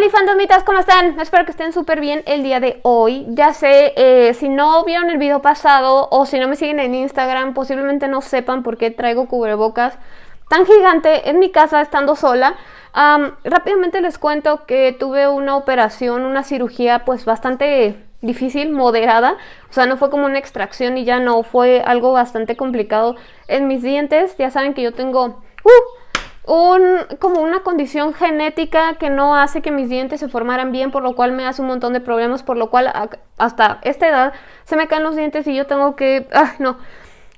Hola fantasmitas, ¿cómo están? Espero que estén súper bien el día de hoy. Ya sé, eh, si no vieron el video pasado o si no me siguen en Instagram, posiblemente no sepan por qué traigo cubrebocas tan gigante en mi casa estando sola. rápidamente les cuento que tuve una operación, una cirugía pues bastante difícil, moderada. O sea, no fue como una extracción y ya no, fue algo bastante complicado en mis dientes. Ya saben que yo tengo... Uh, un, como una condición genética que no hace que mis dientes se formaran bien, por lo cual me hace un montón de problemas, por lo cual hasta esta edad se me caen los dientes y yo tengo que... Ah, no,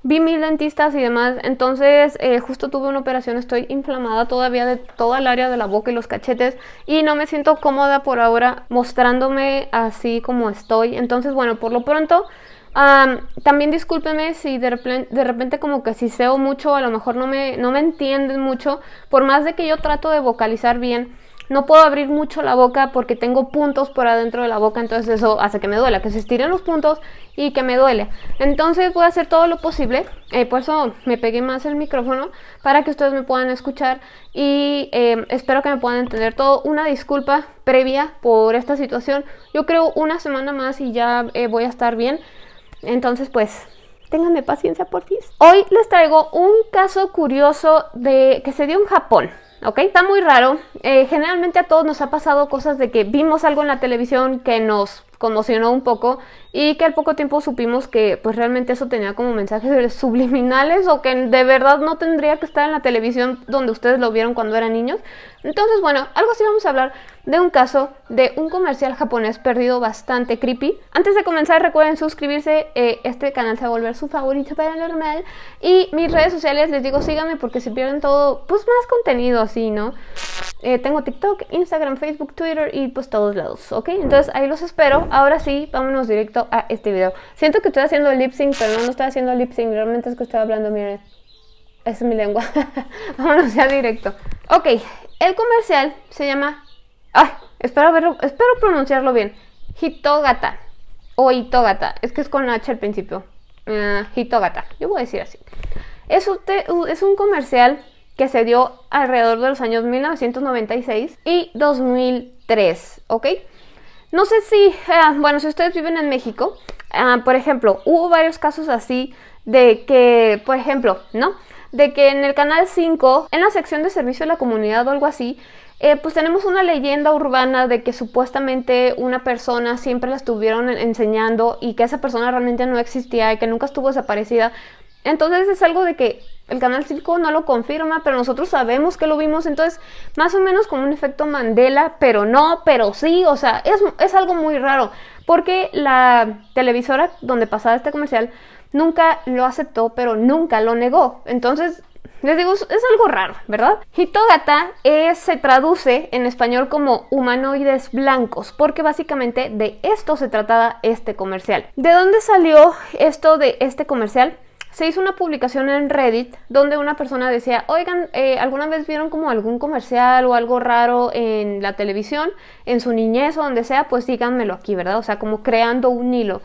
vi mil dentistas y demás, entonces eh, justo tuve una operación, estoy inflamada todavía de toda el área de la boca y los cachetes y no me siento cómoda por ahora mostrándome así como estoy, entonces bueno, por lo pronto también discúlpeme si de repente, de repente como que si seo mucho, a lo mejor no me, no me entienden mucho, por más de que yo trato de vocalizar bien, no puedo abrir mucho la boca porque tengo puntos por adentro de la boca, entonces eso hace que me duela, que se estiren los puntos y que me duele. Entonces voy a hacer todo lo posible, eh, por eso me pegué más el micrófono, para que ustedes me puedan escuchar y eh, espero que me puedan entender todo. Una disculpa previa por esta situación, yo creo una semana más y ya eh, voy a estar bien. Entonces, pues, ténganme paciencia por ti. Hoy les traigo un caso curioso de que se dio en Japón. ¿ok? Está muy raro. Eh, generalmente a todos nos ha pasado cosas de que vimos algo en la televisión que nos conmocionó un poco y que al poco tiempo supimos que pues realmente eso tenía como mensajes subliminales o que de verdad no tendría que estar en la televisión donde ustedes lo vieron cuando eran niños. Entonces, bueno, algo así vamos a hablar de un caso de un comercial japonés perdido bastante creepy. Antes de comenzar, recuerden suscribirse, eh, este canal se va a volver su favorito paranormal. Y mis redes sociales, les digo, síganme porque se pierden todo, pues más contenido así, ¿no? Eh, tengo TikTok, Instagram, Facebook, Twitter y pues todos lados, ¿ok? Entonces ahí los espero. Ahora sí, vámonos directo a este video. Siento que estoy haciendo lip sync, pero no, no estoy haciendo lip sync. Realmente es que estoy hablando, miren. Es mi lengua. vámonos ya directo. Ok, el comercial se llama... Ay, espero, verlo, espero pronunciarlo bien. Hitogata. O Hitogata. Es que es con H al principio. Uh, Hitogata. Yo voy a decir así. Es un comercial que se dio alrededor de los años 1996 y 2003, ¿ok? No sé si, eh, bueno, si ustedes viven en México, ah, por ejemplo, hubo varios casos así de que, por ejemplo, ¿no? De que en el canal 5, en la sección de servicio a la comunidad o algo así, eh, pues tenemos una leyenda urbana de que supuestamente una persona siempre la estuvieron enseñando y que esa persona realmente no existía y que nunca estuvo desaparecida. Entonces es algo de que el canal 5 no lo confirma, pero nosotros sabemos que lo vimos, entonces más o menos como un efecto Mandela, pero no, pero sí, o sea, es, es algo muy raro, porque la televisora donde pasaba este comercial nunca lo aceptó, pero nunca lo negó, entonces les digo, es algo raro, ¿verdad? Hitogata se traduce en español como humanoides blancos, porque básicamente de esto se trataba este comercial. ¿De dónde salió esto de este comercial? Se hizo una publicación en Reddit donde una persona decía, oigan, eh, ¿alguna vez vieron como algún comercial o algo raro en la televisión, en su niñez o donde sea? Pues díganmelo aquí, ¿verdad? O sea, como creando un hilo.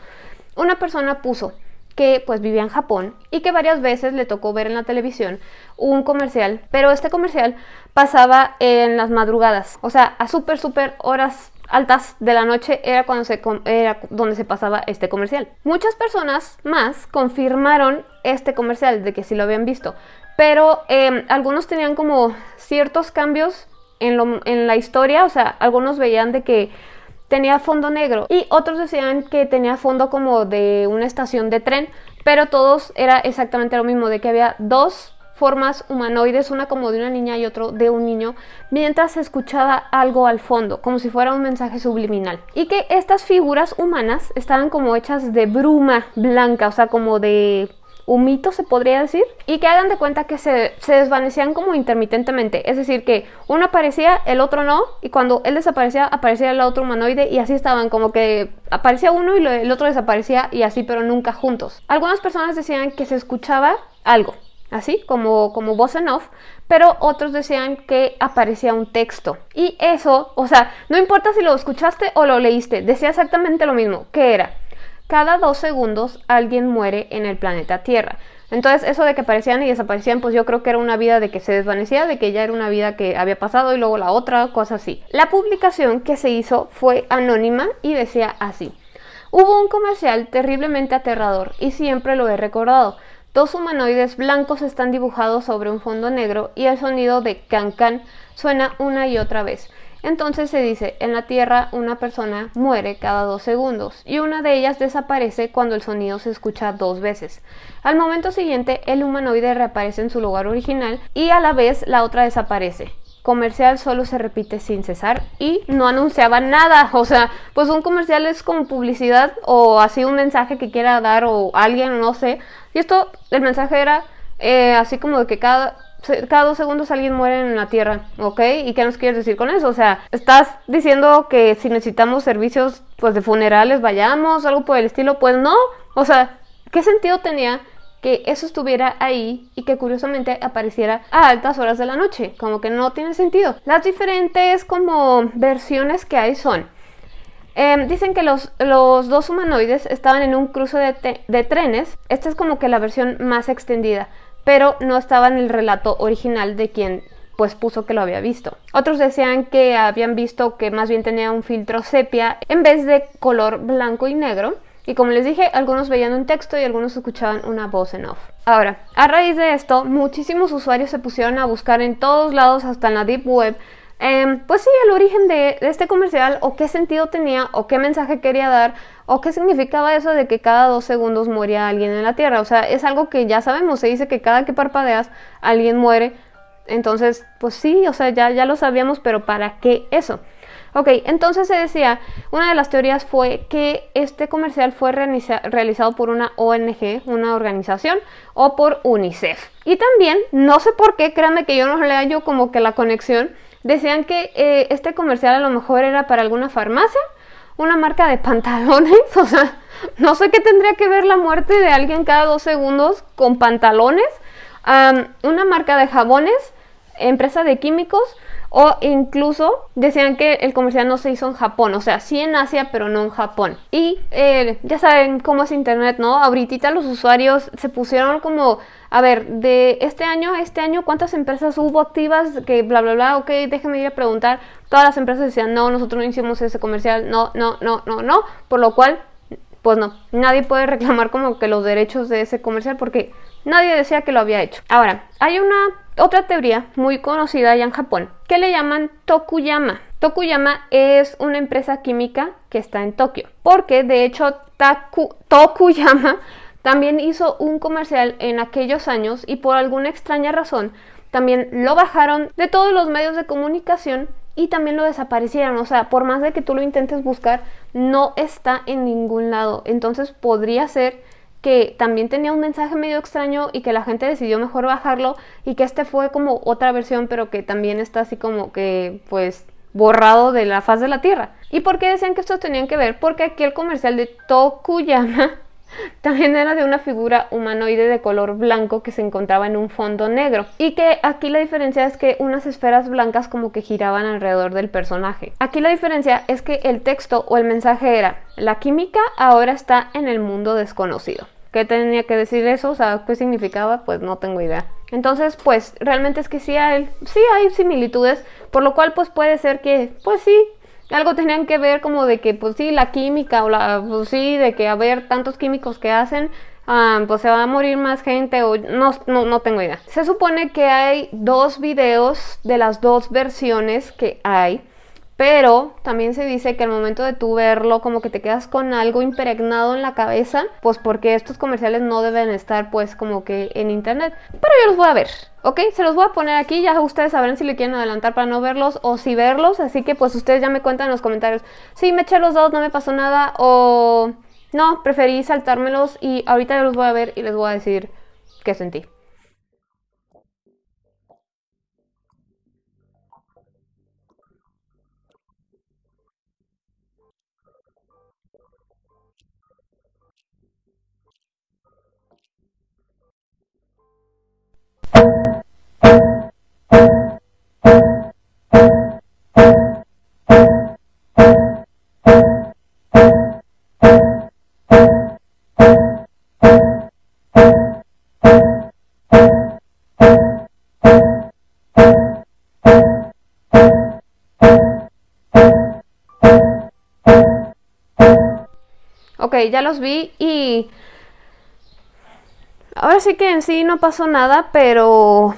Una persona puso que pues vivía en Japón y que varias veces le tocó ver en la televisión un comercial, pero este comercial pasaba en las madrugadas, o sea, a súper, súper horas altas de la noche era cuando se era donde se pasaba este comercial. Muchas personas más confirmaron este comercial de que sí lo habían visto, pero em, algunos tenían como ciertos cambios en, en la historia, o sea, algunos veían de que tenía fondo negro y otros decían que tenía fondo como de una estación de tren, pero todos era exactamente lo mismo, de que había dos formas humanoides, una como de una niña y otro de un niño, mientras se escuchaba algo al fondo, como si fuera un mensaje subliminal. Y que estas figuras humanas estaban como hechas de bruma blanca, o sea, como de humito se podría decir, y que hagan de cuenta que se, desvanecían como intermitentemente, es decir, que uno aparecía, el otro no, y cuando él desaparecía, aparecía el otro humanoide, y así estaban, como que aparecía uno y el otro desaparecía, y así, pero nunca juntos. Algunas personas decían que se escuchaba algo, así como, como voz en off, pero otros decían que aparecía un texto. Y eso, o sea, no importa si lo escuchaste o lo leíste, decía exactamente lo mismo, que era, cada dos segundos alguien muere en el planeta Tierra. Entonces, eso de que aparecían y desaparecían, pues yo creo que era una vida de que se desvanecía, de que ya era una vida que había pasado y luego la otra, cosa así. La publicación que se hizo fue anónima y decía así. Hubo un comercial terriblemente aterrador y siempre lo he recordado. Dos humanoides blancos están dibujados sobre un fondo negro y el sonido de can can suena una y otra vez. Entonces se dice, en la Tierra una persona muere cada dos segundos y una de ellas desaparece cuando el sonido se escucha dos veces. Al momento siguiente el humanoide reaparece en su lugar original y a la vez la otra desaparece comercial solo se repite sin cesar y no anunciaba nada. O sea, pues un comercial es como publicidad o así un mensaje que quiera dar o alguien, no sé. Y esto, el mensaje era eh, así como de que cada, cada dos segundos alguien muere en la Tierra, ¿ok? ¿Y qué nos quieres decir con eso? O sea, estás diciendo que si necesitamos servicios pues de funerales vayamos, algo por el estilo, pues no. O sea, ¿qué sentido tenía que eso estuviera ahí y que curiosamente apareciera a altas horas de la noche, como que no tiene sentido. Las diferentes como versiones que hay son, em, dicen que los, los, dos humanoides estaban en un cruce de, de trenes, esta es como que la versión más extendida, pero no estaba en el relato original de quien pues puso que lo había visto. Otros decían que habían visto que más bien tenía un filtro sepia en vez de color blanco y negro y como les dije, algunos veían un texto y algunos escuchaban una voz en off. Ahora, a raíz de esto, muchísimos usuarios se pusieron a buscar en todos lados, hasta en la Deep Web, em, pues sí, el origen de, este comercial, o qué sentido tenía, o qué mensaje quería dar, o qué significaba eso de que cada dos segundos moría alguien en la Tierra. O sea, es algo que ya sabemos, se dice que cada que parpadeas alguien muere. Entonces, pues sí, o sea, ya, ya lo sabíamos, pero ¿para qué eso? Ok, entonces se decía, una de las teorías fue que este comercial fue realizado por una ONG, una organización, o por UNICEF. Y también, no sé por qué, créanme que yo no le hallo como que la conexión, decían que eh, este comercial a lo mejor era para alguna farmacia, una marca de pantalones, o sea, no sé qué tendría que ver la muerte de alguien cada dos segundos con pantalones, una marca de jabones, empresa de químicos, o incluso decían que el comercial no se hizo en Japón, o sea, sí en Asia, pero no en Japón. Y eh, ya saben cómo es Internet, ¿no? Ahorita los usuarios se pusieron como, a ver, de este año a este año, ¿cuántas empresas hubo activas? Que bla, bla, bla, ok, déjenme ir a preguntar. Todas las empresas decían, no, nosotros no hicimos ese comercial, no, no, no, no, no. Por lo cual, pues no, nadie puede reclamar como que los derechos de ese comercial porque nadie decía que lo había hecho. Ahora, hay una otra teoría muy conocida allá en Japón que le llaman Tokuyama. Tokuyama es una empresa química que está en Tokio, porque de hecho Tokuyama también hizo un comercial en aquellos años y por alguna extraña razón también lo bajaron de todos los medios de comunicación y también lo desaparecieron. O sea, por más de que tú lo intentes buscar, no está en ningún lado. Entonces podría ser que también tenía un mensaje medio extraño y que la gente decidió mejor bajarlo y que este fue como otra versión pero que también está así como que pues borrado de la faz de la tierra. ¿Y por qué decían que estos tenían que ver? Porque aquí el comercial de Tokuyama también era de una figura humanoide de color blanco que se encontraba en un fondo negro. Y que aquí la diferencia es que unas esferas blancas como que giraban alrededor del personaje. Aquí la diferencia es que el texto o el mensaje era, la química ahora está en el mundo desconocido. ¿Qué tenía que decir eso? O sea, ¿qué significaba? Pues no tengo idea. Entonces, pues realmente es que sí hay, sí hay similitudes, por lo cual pues puede ser que, pues sí, algo tenían que ver como de que, pues sí, la química o la, pues sí, de que haber tantos químicos que hacen, ah, pues se va a morir más gente o no, no, no tengo idea. Se supone que hay dos videos de las dos versiones que hay. Pero también se dice que al momento de tú verlo, como que te quedas con algo impregnado en la cabeza, pues porque estos comerciales no deben estar pues como que en internet. Pero yo los voy a ver, ¿ok? Se los voy a poner aquí, ya ustedes sabrán si le quieren adelantar para no verlos o si verlos, así que pues ustedes ya me cuentan en los comentarios. Sí, me eché los dos, no me pasó nada o no, preferí saltármelos y ahorita yo los voy a ver y les voy a decir qué sentí. Ya los vi y... Ahora sí que en sí no pasó nada, pero...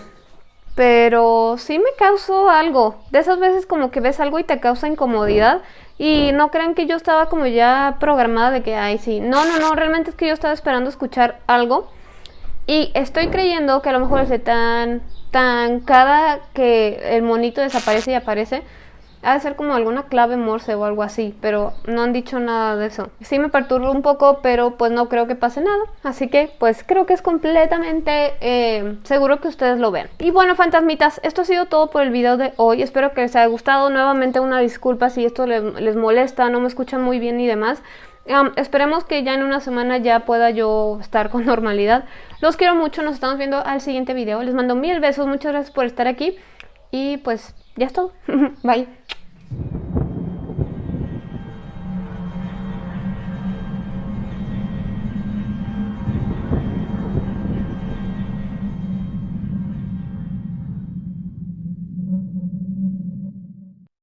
Pero sí me causó algo. De esas veces como que ves algo y te causa incomodidad. Y no crean que yo estaba como ya programada de que, ay, sí. No, no, no, realmente es que yo estaba esperando escuchar algo. Y estoy creyendo que a lo mejor ese tan, tan, cada que el monito desaparece y aparece, ha de ser como alguna clave morse o algo así, pero no han dicho nada de eso. Sí me perturba un poco, pero pues no creo que pase nada. Así que pues creo que es completamente eh, seguro que ustedes lo vean. Y bueno, fantasmitas, esto ha sido todo por el video de hoy. Espero que les haya gustado. Nuevamente una disculpa si esto les, molesta, no me escuchan muy bien y demás. esperemos que ya en una semana ya pueda yo estar con normalidad. Los quiero mucho, nos estamos viendo al siguiente video. Les mando mil besos, muchas gracias por estar aquí. Y pues ya es todo. Bye.